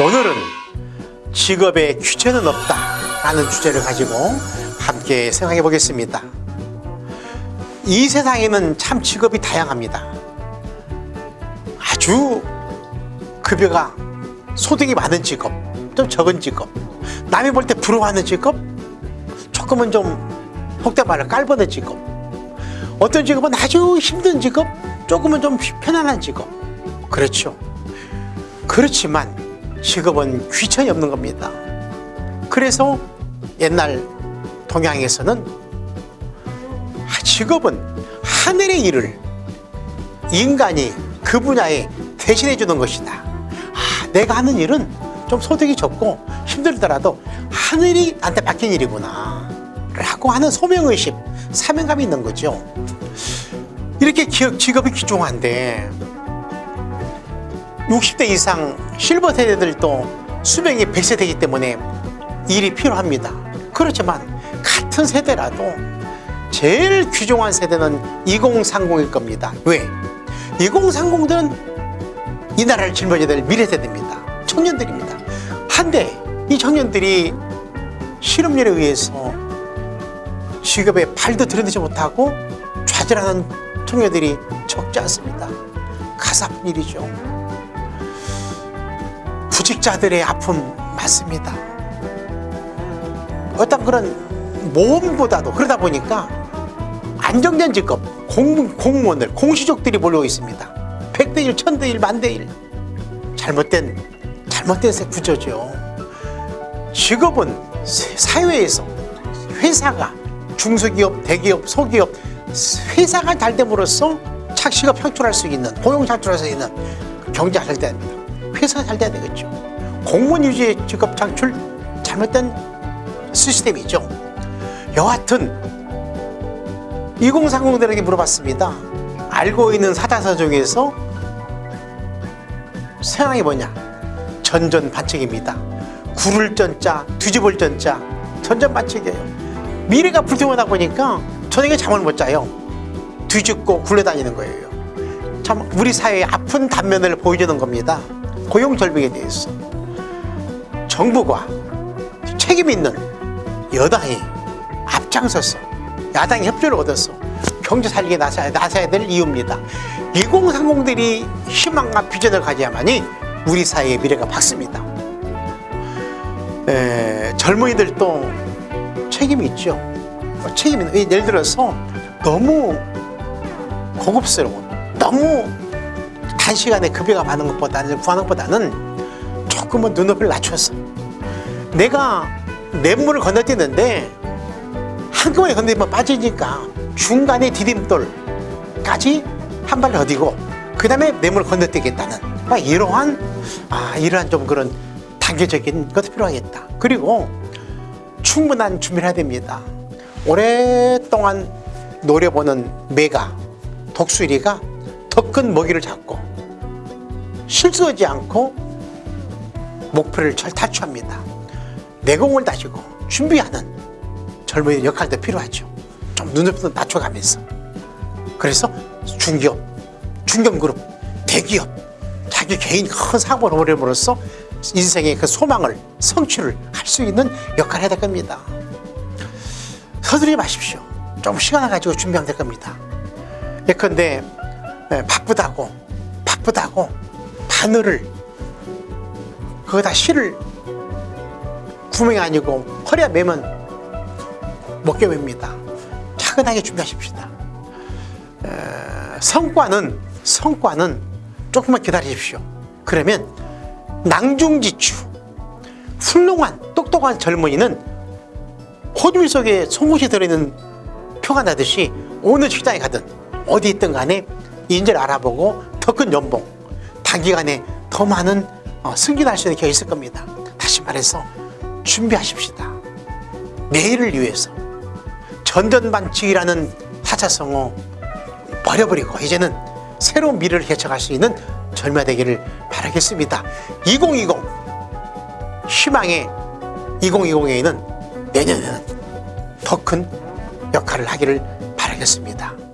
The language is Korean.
오늘은 직업에 규제는 없다 라는 주제를 가지고 함께 생각해 보겠습니다. 이 세상에는 참 직업이 다양합니다. 아주 급여가 소득이 많은 직업, 좀 적은 직업, 남이 볼 때 부러워하는 직업, 조금은 좀 혹대 말을 깔보는 직업, 어떤 직업은 아주 힘든 직업, 조금은 좀 편안한 직업. 그렇죠. 그렇지만 직업은 귀천이 없는 겁니다. 그래서 옛날 동양에서는 아, 직업은 하늘의 일을 인간이 그 분야에 대신해 주는 것이다. 아, 내가 하는 일은 좀 소득이 적고 힘들더라도 하늘이 나한테 맡긴 일이구나. 라고 하는 소명의식, 사명감이 있는 거죠. 이렇게 기업, 직업이 귀중한데 60대 이상 실버 세대들도 수명이 100세 되기 때문에 일이 필요합니다. 그렇지만 같은 세대라도 제일 귀중한 세대는 2030일 겁니다. 왜? 2030들은 이 나라를 짊어져야 될 미래 세대입니다. 청년들입니다. 한데 이 청년들이 실업률에 의해서 직업에 발도 들여대지 못하고 좌절하는 청년들이 적지 않습니다. 가사픈 일이죠. 구직자들의 아픔 맞습니다. 어떤 그런 모험보다도 그러다 보니까 안정된 직업, 공, 공무원들, 공시족들이 몰려 있습니다. 100대 1, 1000대 1, 만대 1. 잘못된, 잘못된 구조죠. 직업은 사회에서 회사가 중소기업, 대기업, 소기업 회사가 잘 됨으로써 착시가 창출할 수 있는 고용 창출할 수 있는 경제가 잘 됩니다. 회사가 잘 돼야 되겠죠. 공무원 유지의 직업 창출 잘못된 시스템이 죠. 여하튼 2030들에게 물어봤습니다. 알고 있는 사자서 중에서 세상이 뭐냐? 전전반칙입니다. 구를 전자, 뒤집을 전자, 전전반칙이에요. 미래가 불투명하다 보니까 저녁에 잠을 못 자요. 뒤집고 굴러다니는 거예요. 참 우리 사회의 아픈 단면을 보여주는 겁니다. 고용 절벽에 대해서 정부가 책임 있는 여당이 앞장서서 야당의 협조를 얻어서 경제 살리기에 나서야, 나서야 될 이유입니다. 2030들이 희망과 비전을 가져야만이 우리 사회의 미래가 밝습니다. 에, 젊은이들도 책임이 있죠. 어, 책임이 예를 들어서 너무 고급스러운, 너무 단시간에 급여가 많은 것보다는, 구하는 것보다는 조금은 눈높이를 낮춰서 내가 냇물을 건너뛰는데 한꺼번에 건너뛰면 빠지니까 중간에 디딤돌까지 한발 더디고 그 다음에 냇물을 건너뛰겠다는 이러한 아, 이러한 좀 그런 단계적인 것도 필요하겠다. 그리고 충분한 준비를 해야 됩니다. 오랫동안 노려보는 매가 독수리가 더 큰 먹이를 잡고 실수하지 않고 목표를 잘 탈취합니다. 내공을 다지고 준비하는 젊은이 역할도 필요하죠. 좀 눈높이도 낮춰가면서. 그래서 중기업, 중견그룹, 대기업, 자기 개인 큰 사업을 오려으로써 인생의 그 소망을 성취를 할 수 있는 역할을 해야 될 겁니다. 서두르지 마십시오. 좀 시간을 가지고 준비하면 될 겁니다. 예컨대 바쁘다고 바쁘다고 바늘을 거기다 실을 구멍이 아니고 허리에 매면 못 깨웁니다. 차근하게 준비하십시다. 성과는 성과는 조금만 기다리십시오. 그러면 낭중지추 훌륭한 똑똑한 젊은이는 호주물 속에 송곳이 들어있는 표가 나듯이 어느 식당에 가든 어디 있든 간에 인재를 알아보고 더 큰 연봉 단기간에 더 많은 어, 수 있는 기회가 있을 겁니다. 다시 말해서 준비하십시다. 내일을 위해서 전전반칙이라는 사자성어 버려버리고 이제는 새로운 미래를 개척할 수 있는 젊어 되기를 바라겠습니다. 2020 희망의 2020에는 내년에는 더 큰 역할을 하기를 바라겠습니다.